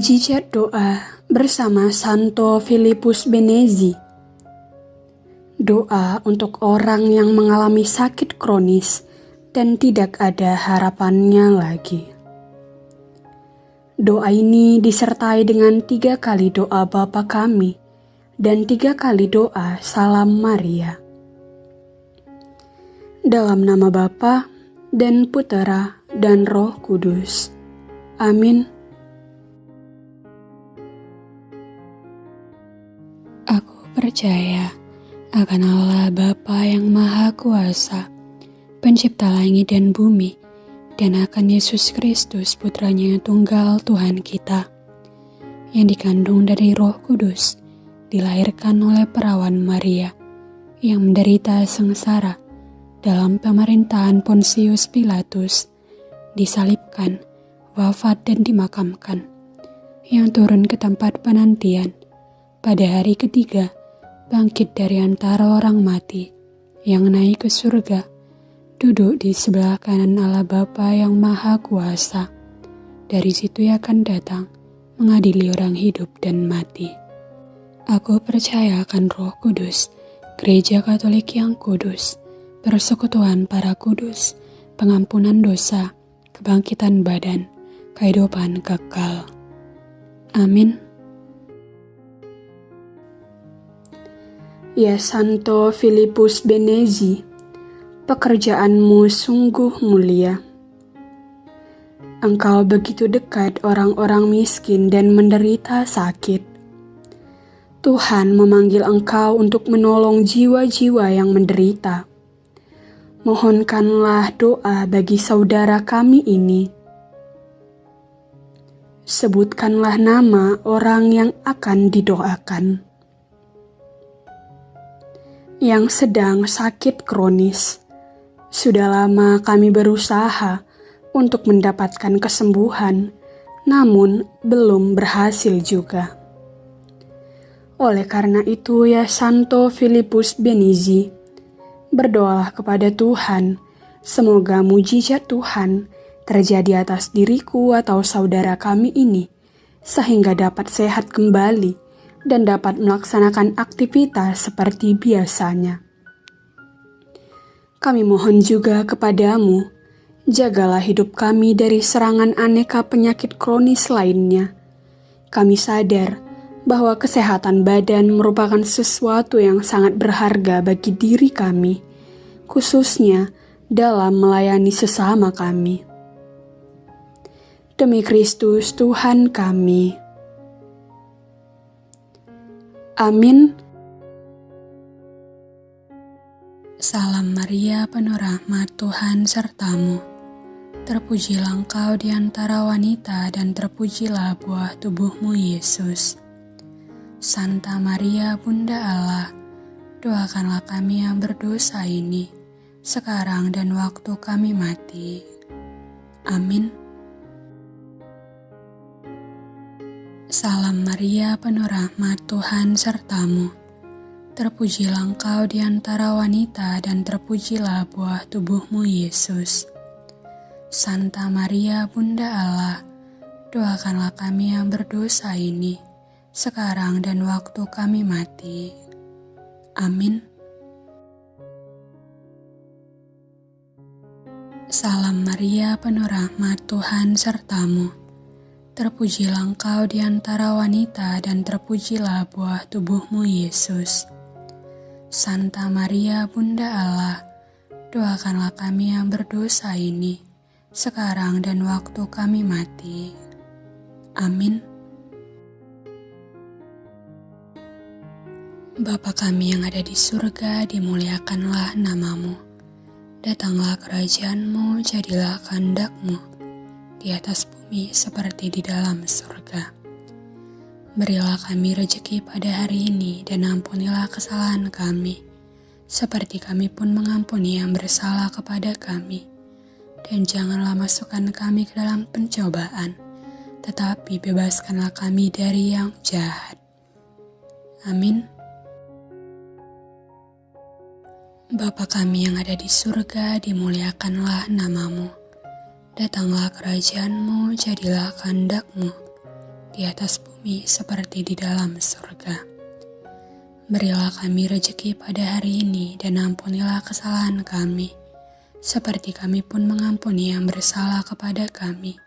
Mujizat doa bersama Santo Filipus Benezi. Doa untuk orang yang mengalami sakit kronis dan tidak ada harapannya lagi. Doa ini disertai dengan tiga kali doa Bapa kami dan tiga kali doa Salam Maria. Dalam nama Bapa dan Putera dan Roh Kudus. Amin. Percaya akan Allah Bapa yang Maha Kuasa, pencipta langit dan bumi, dan akan Yesus Kristus putranya yang tunggal Tuhan kita, yang dikandung dari roh kudus, dilahirkan oleh perawan Maria, yang menderita sengsara dalam pemerintahan Pontius Pilatus, disalibkan, wafat dan dimakamkan, yang turun ke tempat penantian pada hari ketiga bangkit dari antara orang mati, yang naik ke surga, duduk di sebelah kanan Allah Bapa yang Maha Kuasa. Dari situ ia akan datang, mengadili orang hidup dan mati. Aku percaya akan roh kudus, gereja katolik yang kudus, persekutuan para kudus, pengampunan dosa, kebangkitan badan, kehidupan kekal. Amin. Santo Filipus Benezi, pekerjaanmu sungguh mulia. Engkau begitu dekat orang-orang miskin dan menderita sakit. Tuhan memanggil engkau untuk menolong jiwa-jiwa yang menderita. Mohonkanlah doa bagi saudara kami ini. Sebutkanlah nama orang yang akan didoakan yang sedang sakit kronis. Sudah lama kami berusaha untuk mendapatkan kesembuhan, namun belum berhasil juga. Oleh karena itu, ya Santo Filipus Benizi, berdoalah kepada Tuhan, semoga mujizat Tuhan terjadi atas diriku atau saudara kami ini, sehingga dapat sehat kembali dan dapat melaksanakan aktivitas seperti biasanya. Kami mohon juga kepadamu, jagalah hidup kami dari serangan aneka penyakit kronis lainnya. Kami sadar bahwa kesehatan badan merupakan sesuatu yang sangat berharga bagi diri kami, khususnya dalam melayani sesama kami. Demi Kristus Tuhan kami. Amin. Salam Maria, penuh rahmat Tuhan sertamu. Terpujilah engkau di antara wanita dan terpujilah buah tubuhmu Yesus. Santa Maria, Bunda Allah, doakanlah kami yang berdosa ini, sekarang dan waktu kami mati. Amin. Salam Maria, penuh rahmat Tuhan sertamu. Terpujilah engkau di antara wanita dan terpujilah buah tubuhmu Yesus. Santa Maria, Bunda Allah, doakanlah kami yang berdosa ini, sekarang dan waktu kami mati. Amin. Salam Maria, penuh rahmat Tuhan sertamu Terpujilah engkau di antara wanita dan terpujilah buah tubuhmu Yesus. Santa Maria Bunda Allah, doakanlah kami yang berdosa ini, sekarang dan waktu kami mati. Amin. Bapa kami yang ada di surga, dimuliakanlah namamu. Datanglah kerajaanmu, jadilah kehendakmu di atas bumi seperti di dalam surga. Berilah kami rejeki pada hari ini dan ampunilah kesalahan kami, seperti kami pun mengampuni yang bersalah kepada kami. Dan janganlah masukkan kami ke dalam pencobaan, tetapi bebaskanlah kami dari yang jahat. Amin. Bapa kami yang ada di surga, dimuliakanlah namamu. Datanglah kerajaanmu, jadilah kehendakmu, di atas bumi seperti di dalam surga. Berilah kami rejeki pada hari ini dan ampunilah kesalahan kami, seperti kami pun mengampuni yang bersalah kepada kami.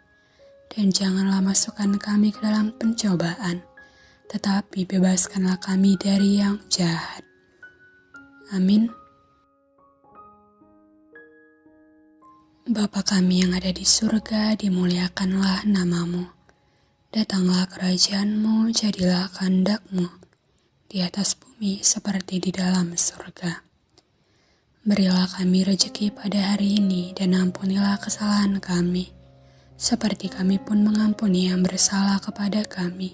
Dan janganlah masukkan kami ke dalam pencobaan, tetapi bebaskanlah kami dari yang jahat. Amin. Bapa kami yang ada di surga, dimuliakanlah namamu. Datanglah kerajaanmu, jadilah kehendakmu di atas bumi seperti di dalam surga. Berilah kami rejeki pada hari ini dan ampunilah kesalahan kami, seperti kami pun mengampuni yang bersalah kepada kami.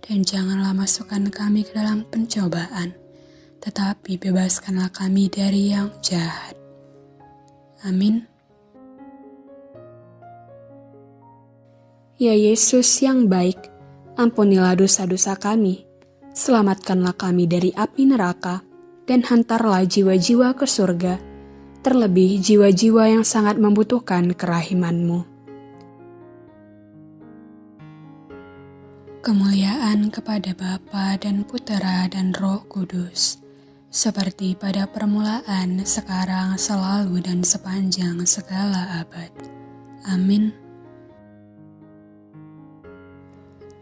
Dan janganlah masukkan kami ke dalam pencobaan, tetapi bebaskanlah kami dari yang jahat. Amin. Ya Yesus yang baik, ampunilah dosa-dosa kami Selamatkanlah kami dari api neraka, dan hantarlah jiwa-jiwa ke surga, terlebih jiwa-jiwa yang sangat membutuhkan kerahimanmu. Kemuliaan kepada Bapa dan Putera dan Roh Kudus, seperti pada permulaan, sekarang, selalu, dan sepanjang segala abad. Amin.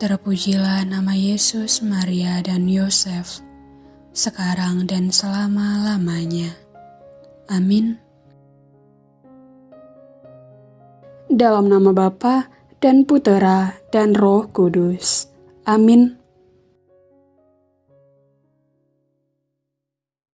Terpujilah nama Yesus, Maria, dan Yosef, sekarang dan selama-lamanya. Amin. Dalam nama Bapa dan Putera dan Roh Kudus. Amin.